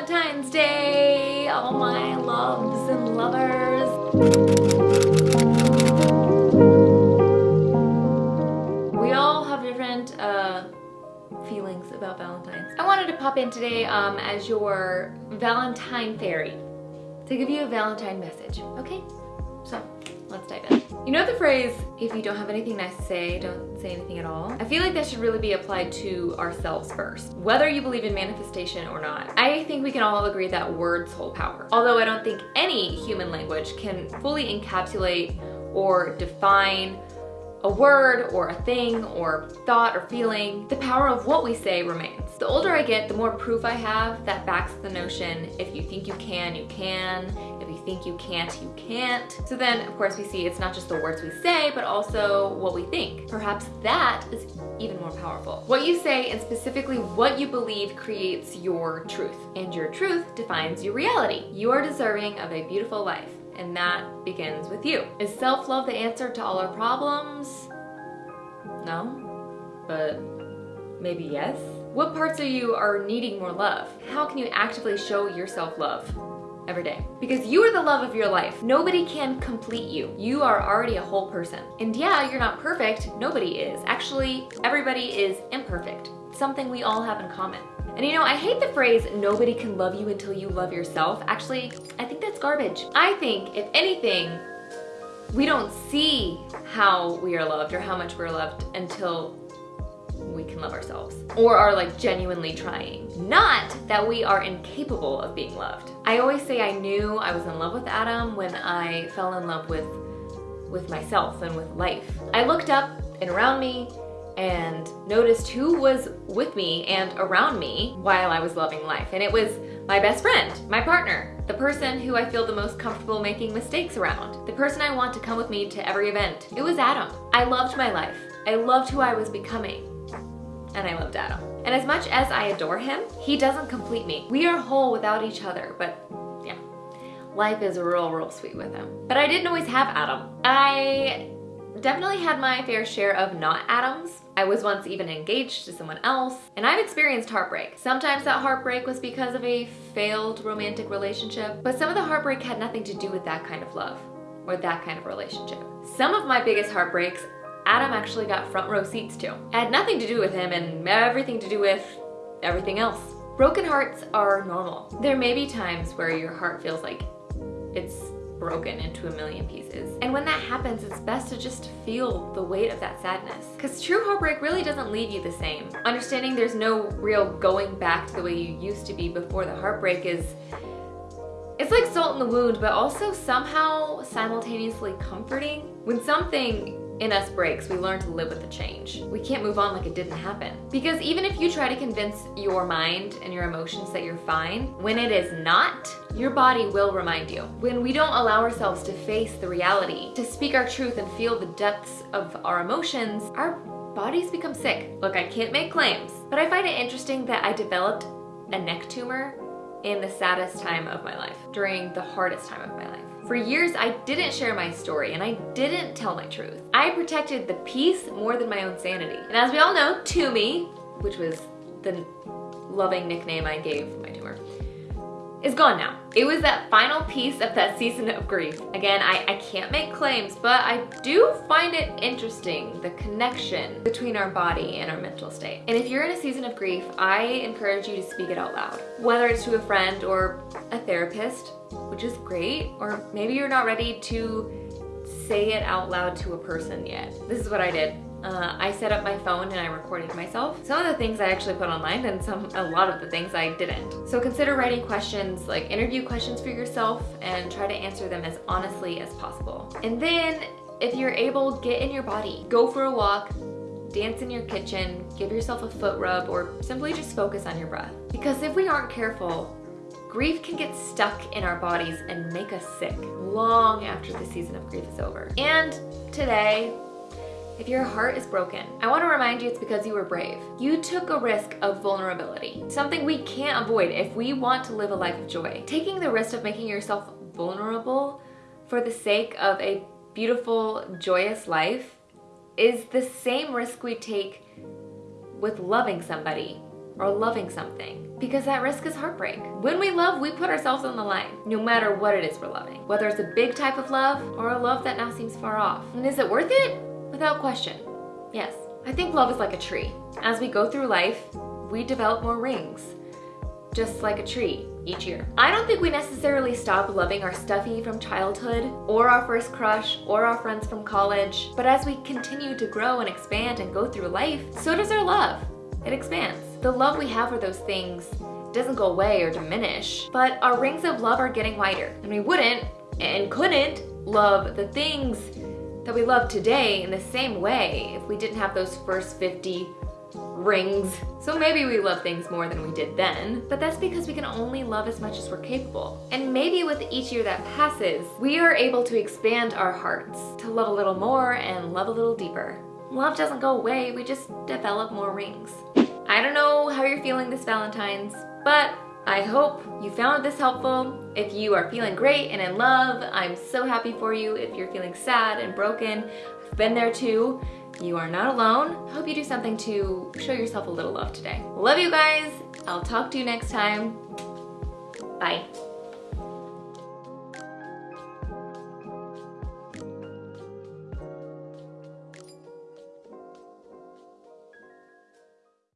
Valentine's Day, all my loves and lovers. We all have different uh, feelings about Valentine's. I wanted to pop in today um, as your Valentine fairy to give you a Valentine message, okay? So, let's dive in. You know the phrase, if you don't have anything nice to say, don't say anything at all? I feel like that should really be applied to ourselves first, whether you believe in manifestation or not. I think we can all agree that words hold power. Although I don't think any human language can fully encapsulate or define a word or a thing or thought or feeling, the power of what we say remains. The older I get, the more proof I have that backs the notion if you think you can, you can. You think you can't, you can't. So then, of course, we see it's not just the words we say, but also what we think. Perhaps that is even more powerful. What you say and specifically what you believe creates your truth. And your truth defines your reality. You are deserving of a beautiful life and that begins with you. Is self-love the answer to all our problems? No, but maybe yes. What parts of you are needing more love? How can you actively show your self-love? Every day because you are the love of your life. Nobody can complete you. You are already a whole person. And yeah, you're not perfect. Nobody is. Actually, everybody is imperfect. Something we all have in common. And you know, I hate the phrase, nobody can love you until you love yourself. Actually, I think that's garbage. I think, if anything, we don't see how we are loved or how much we're loved until we can love ourselves or are like genuinely trying. Not that we are incapable of being loved. I always say I knew I was in love with Adam when I fell in love with with myself and with life. I looked up and around me and noticed who was with me and around me while I was loving life. And it was my best friend, my partner, the person who I feel the most comfortable making mistakes around, the person I want to come with me to every event. It was Adam. I loved my life. I loved who I was becoming. And I loved Adam. And as much as I adore him, he doesn't complete me. We are whole without each other, but yeah, life is real, real sweet with him. But I didn't always have Adam. I definitely had my fair share of not Adams. I was once even engaged to someone else, and I've experienced heartbreak. Sometimes that heartbreak was because of a failed romantic relationship, but some of the heartbreak had nothing to do with that kind of love or that kind of relationship. Some of my biggest heartbreaks, Adam actually got front row seats to. It had nothing to do with him and everything to do with everything else. Broken hearts are normal. There may be times where your heart feels like it's broken into a million pieces. And when that happens, it's best to just feel the weight of that sadness. Because true heartbreak really doesn't leave you the same. Understanding there's no real going back to the way you used to be before the heartbreak is it's like salt in the wound, but also somehow simultaneously comforting. When something in us breaks, we learn to live with the change. We can't move on like it didn't happen. Because even if you try to convince your mind and your emotions that you're fine, when it is not, your body will remind you. When we don't allow ourselves to face the reality, to speak our truth and feel the depths of our emotions, our bodies become sick. Look, I can't make claims, but I find it interesting that I developed a neck tumor in the saddest time of my life, during the hardest time of my life. For years, I didn't share my story and I didn't tell my truth. I protected the peace more than my own sanity. And as we all know, Toomey, which was the loving nickname I gave my tumor, is gone now. It was that final piece of that season of grief. Again, I, I can't make claims, but I do find it interesting, the connection between our body and our mental state. And if you're in a season of grief, I encourage you to speak it out loud. Whether it's to a friend or a therapist, which is great, or maybe you're not ready to say it out loud to a person yet. This is what I did. Uh, I set up my phone and I recorded myself. Some of the things I actually put online and some a lot of the things I didn't. So consider writing questions, like interview questions for yourself and try to answer them as honestly as possible. And then if you're able, get in your body. Go for a walk, dance in your kitchen, give yourself a foot rub, or simply just focus on your breath. Because if we aren't careful, grief can get stuck in our bodies and make us sick long after the season of grief is over. And today, if your heart is broken, I want to remind you it's because you were brave. You took a risk of vulnerability, something we can't avoid if we want to live a life of joy. Taking the risk of making yourself vulnerable for the sake of a beautiful, joyous life is the same risk we take with loving somebody or loving something because that risk is heartbreak. When we love, we put ourselves on the line, no matter what it is we're loving. Whether it's a big type of love or a love that now seems far off. And is it worth it? Without question, yes. I think love is like a tree. As we go through life, we develop more rings, just like a tree each year. I don't think we necessarily stop loving our stuffy from childhood or our first crush or our friends from college, but as we continue to grow and expand and go through life, so does our love. It expands. The love we have for those things doesn't go away or diminish, but our rings of love are getting wider. And we wouldn't and couldn't love the things that we love today in the same way if we didn't have those first 50 rings. So maybe we love things more than we did then, but that's because we can only love as much as we're capable. And maybe with each year that passes, we are able to expand our hearts to love a little more and love a little deeper. Love doesn't go away, we just develop more rings. I don't know how you're feeling this Valentine's, but I hope you found this helpful. If you are feeling great and in love, I'm so happy for you. If you're feeling sad and broken, I've been there too. You are not alone. Hope you do something to show yourself a little love today. Love you guys. I'll talk to you next time. Bye.